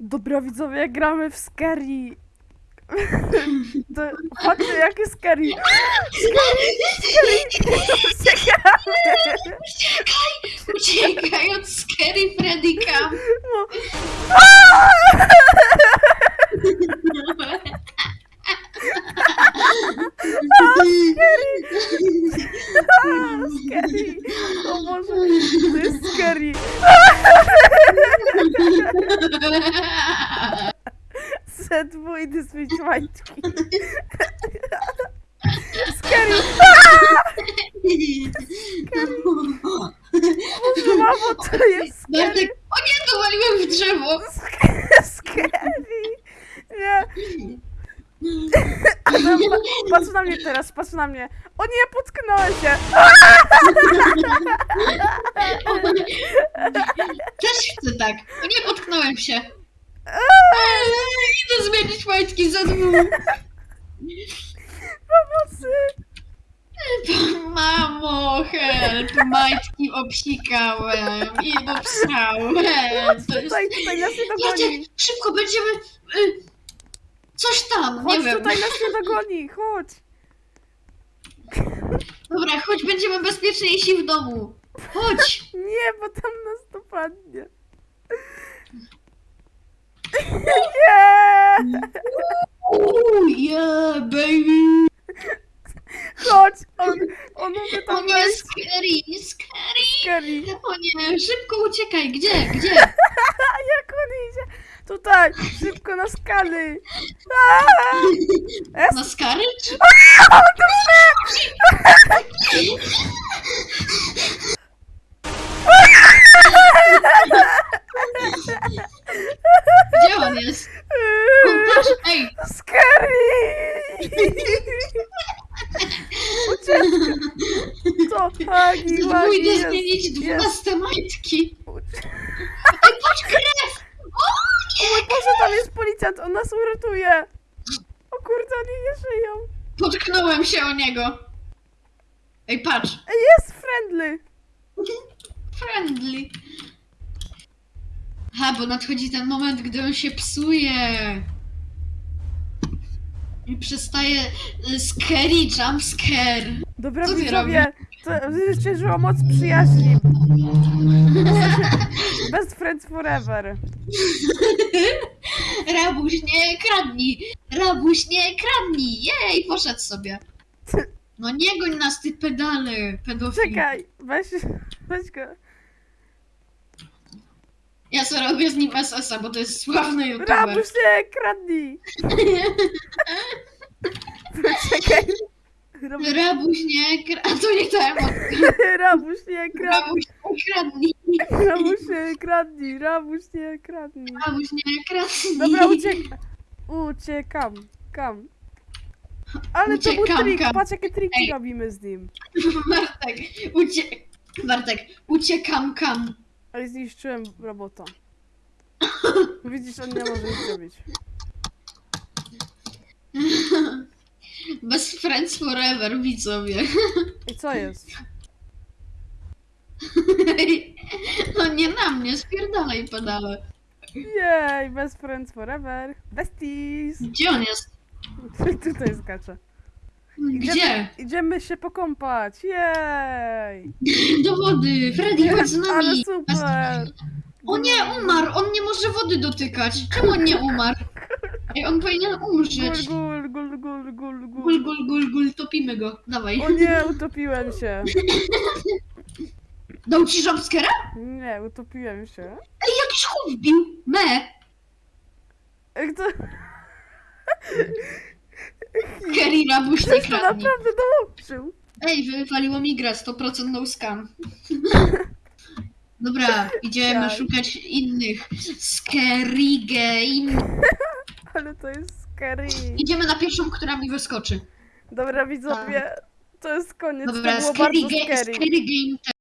Dobra widzowie, gramy w Scary. To, patrzcie jakie Scary. Scary, Scary. Uciekamy. Uciekaj od Scary Freddy Cam. No. Scary. O Boże, to jest Scary. Set mój dysmieć majtki. Scary. Boże, mamo, to jest Scary. Bartek, o nie, dowaliłem w drzewo. Scary. Nie. Adam, pa- patrz na mnie teraz, patrz na mnie. O nie, potknąłem się. Też chcę tak. O nie, potknąłem się. Eee, Idę zmienić majtki za dwóch. Pomocy. Mamo, help, majtki obsikałem i obsrałem. To jest... Tutaj, tutaj nas nie dogoni. Jacek, szybko będziemy... Y, coś tam, nie Chodź wiem. tutaj, nas nie dogoni, chodź. Dobra, chodź, będziemy bezpieczniejsi w domu. Chodź. Nie, bo tam nas dopadnie. Nie! Ooh, yeah, baby. Chodź, on, on umie O tam nie, wejść. scary, scary. Scary. O nie, szybko uciekaj. Gdzie, gdzie? Tutaj, szybko na skaly. Aaa! Na skary? Czy... Gdzie on jest? O, patrz, ej, Scary! Ucieczka! Co? Hagi, jest. zmienić dwunaste majtki Ej, patrz, krew! O nie! Boże, tam jest policjant, on nas uratuje! O kurde, oni nie żyją. Potknąłem się o niego. Ej, patrz. Ej, jest friendly! Friendly. Ha, bo nadchodzi ten moment, gdy on się psuje. I przestaje y, scary jump scare. Dobra, Co ty widzowie, to zwyciężyło moc przyjaźni. Best friends forever. Rabuś, nie kradnij! Rabuś, nie kradnij! Jej, poszedł sobie. No nie goń nas, ty pedale, pedofil. Czekaj, weź, weź go. Ja sobie robię z nim SS-a, bo to jest sławny youtuber. Rabuś, nie, kradnij! Rabuś, nie kradnij. To nie ta emotka. Rabuś, nie, kradnij. Rabuś, nie kradnij. Rabuś, nie, kradnij. Rabuś, nie, kradnij. Rabuś, nie kradnij. Dobra, uciekam. Uciekam. Kam. Ale to był Uciekam, trik. kam. Patrz, jakie triki Ej. robimy z nim. Bartek, ucie... Bartek, uciekam kam. Ale zniszczyłem robota. Widzisz, on nie może nic zrobić. Best friends forever, widzowie. I co jest? No nie na mnie, spierdalaj pedale. Jej, best friends forever. Besties. Gdzie on jest? Tutaj skacze. Gdzie? Idziemy się pokąpać. Jej. Do wody! Freddy, chodź z Ale nami! super. O nie, umarł! On nie może wody dotykać! Czemu on nie umarł? Ej, on powinien umrzeć. gul, gul, gul, gul, Gul, gul. gul, gul, gul, topimy go. Dawaj. O nie, utopiłem się. Dał ci jumpscare'a? Nie, utopiłem się. Ej, jakiś chłop wbił! Me! Ej, to, Kerry Rabuś nie ktoś to kradnie. naprawdę dołączył. Ej, wywaliło mi grę, 100% no scam. Dobra, idziemy Tak. szukać innych. Scary game. Ale to jest scary. Idziemy na pierwszą, która mi wyskoczy. Dobra, widzowie, to jest koniec. Dobra, to było scary, bardzo ga- scary. scary game